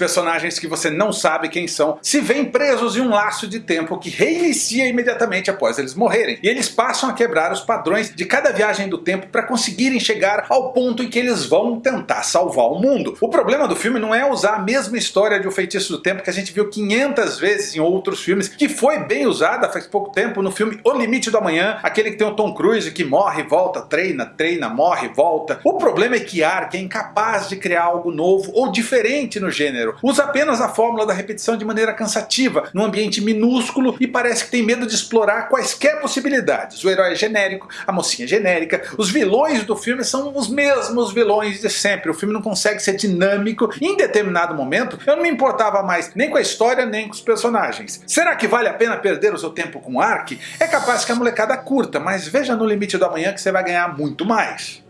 personagens que você não sabe quem são se veem presos em um laço de tempo que reinicia imediatamente após eles morrerem. E eles passam a quebrar os padrões de cada viagem do tempo para conseguirem chegar ao ponto em que eles vão tentar salvar o mundo. O problema do filme não é usar a mesma história de O Feitiço do Tempo que a gente viu 500 vezes em outros filmes, que foi bem usada faz pouco tempo no filme O Limite do Amanhã, aquele que tem o Tom Cruise que morre, volta, treina, treina, morre, volta. O problema é que Ark é incapaz de criar algo novo ou diferente no gênero. Usa apenas a fórmula da repetição de maneira cansativa, num ambiente minúsculo e parece que tem medo de explorar quaisquer possibilidades. O herói é genérico, a mocinha é genérica, os vilões do filme são os mesmos vilões de sempre. O filme não consegue ser dinâmico. Em determinado momento, eu não me importava mais nem com a história nem com os personagens. Será que vale a pena perder o seu tempo com Ark? É capaz que a molecada curta, mas veja no limite do amanhã que você vai ganhar muito mais.